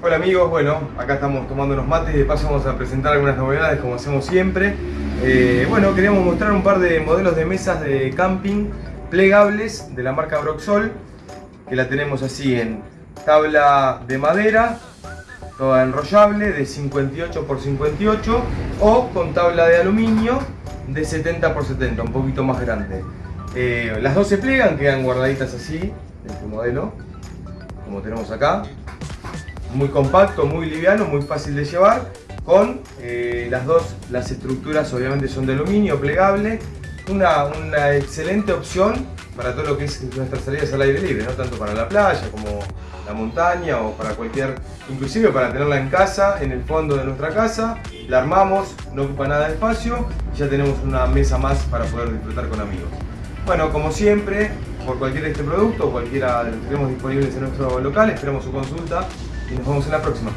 Hola amigos, bueno, acá estamos tomando unos mates y de paso vamos a presentar algunas novedades como hacemos siempre. Eh, bueno, queríamos mostrar un par de modelos de mesas de camping plegables de la marca Broxol, que la tenemos así en tabla de madera, toda enrollable de 58 x 58 o con tabla de aluminio de 70 x 70, un poquito más grande. Eh, las dos se plegan, quedan guardaditas así, en este modelo, como tenemos acá muy compacto, muy liviano, muy fácil de llevar, con eh, las dos, las estructuras obviamente son de aluminio, plegable, una, una, excelente opción para todo lo que es nuestras salidas al aire libre, no tanto para la playa como la montaña o para cualquier, inclusive para tenerla en casa, en el fondo de nuestra casa, la armamos, no ocupa nada de espacio y ya tenemos una mesa más para poder disfrutar con amigos. Bueno, como siempre, por cualquier de este producto cualquiera de los que tenemos disponibles en nuestro local, esperamos su consulta y nos vemos en la próxima.